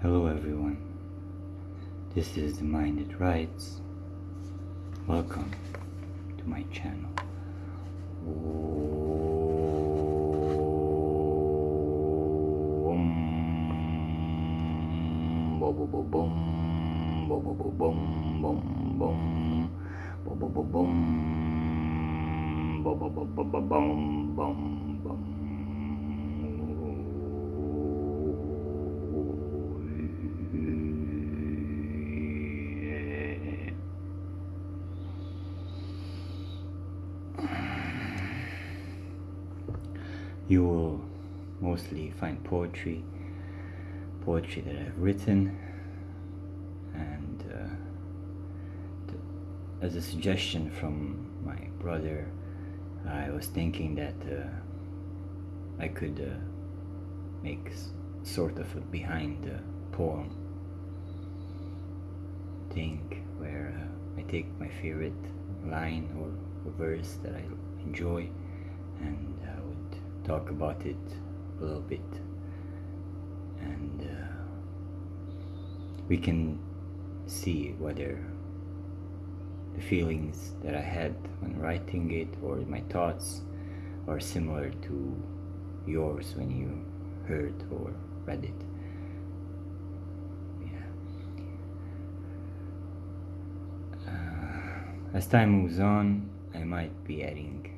Hello everyone. This is the Mind That Writes. Welcome to my channel. Om. Bo- bo- bo- bom. Bo- bo- bo- bom. Bom- bom. Bo- bo- bo- bom. Bo- bo- bo- bo- bo- bom. Bom- bom. You will mostly find poetry, poetry that I've written, and uh, as a suggestion from my brother, I was thinking that uh, I could uh, make sort of a behind the poem. Thing where uh, I take my favorite line or, verse that I enjoy and would talk about it a little bit and uh, we can see whether the feelings that I had when writing it or my thoughts are similar to yours when you heard or read it. Yeah. Uh, as time moves on, I might be adding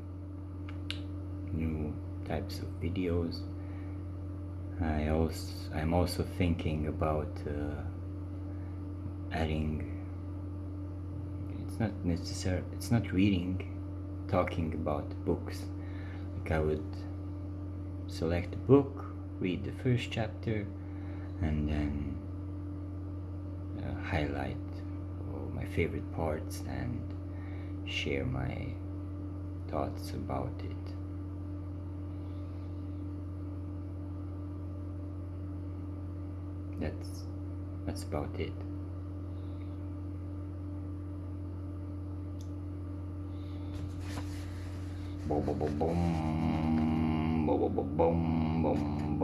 types of videos. I also I'm also thinking about uh, adding. It's not necessary. It's not reading, talking about books. Like I would select a book, read the first chapter, and then uh, highlight my favorite parts and share my thoughts about it. That's that's about it. Boom, boom, boom, boom, boom, boom, boom, boom,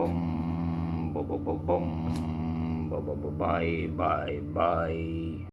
boom, boom, boom, boom, boom, bye, bye, bye.